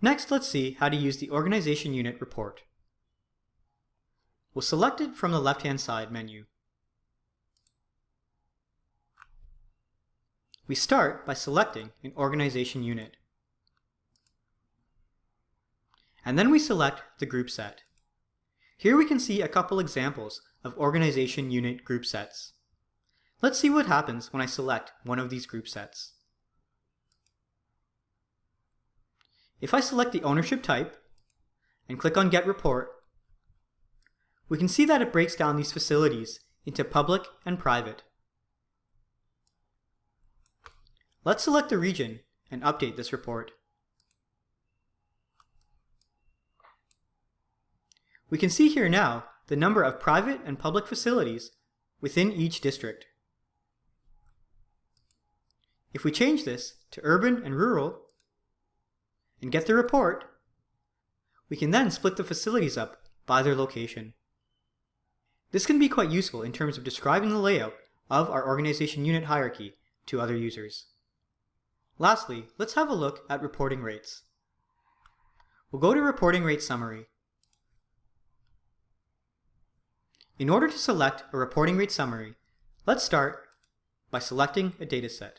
Next, let's see how to use the Organization Unit report. We'll select it from the left-hand side menu. We start by selecting an organization unit. And then we select the group set. Here we can see a couple examples of organization unit group sets. Let's see what happens when I select one of these group sets. If I select the ownership type and click on Get Report, we can see that it breaks down these facilities into public and private. Let's select the region and update this report. We can see here now the number of private and public facilities within each district. If we change this to urban and rural, and get the report, we can then split the facilities up by their location. This can be quite useful in terms of describing the layout of our organization unit hierarchy to other users. Lastly, let's have a look at reporting rates. We'll go to Reporting Rate Summary. In order to select a reporting rate summary, let's start by selecting a dataset.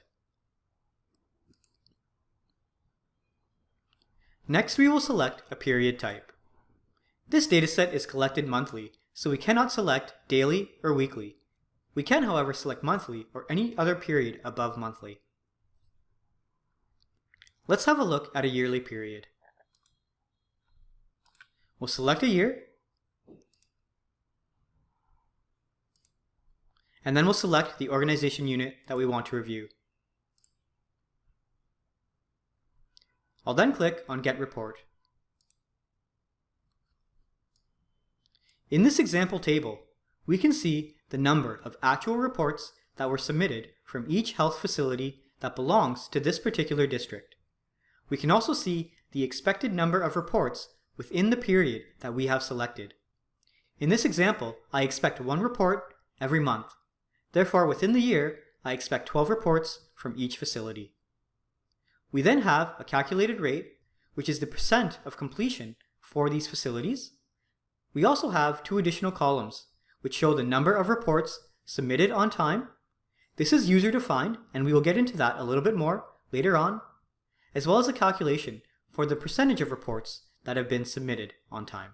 Next, we will select a period type. This dataset is collected monthly, so we cannot select daily or weekly. We can, however, select monthly or any other period above monthly. Let's have a look at a yearly period. We'll select a year, and then we'll select the organization unit that we want to review. I'll then click on Get Report. In this example table, we can see the number of actual reports that were submitted from each health facility that belongs to this particular district. We can also see the expected number of reports within the period that we have selected. In this example, I expect one report every month. Therefore, within the year, I expect 12 reports from each facility. We then have a calculated rate, which is the percent of completion for these facilities. We also have two additional columns, which show the number of reports submitted on time. This is user defined, and we will get into that a little bit more later on, as well as a calculation for the percentage of reports that have been submitted on time.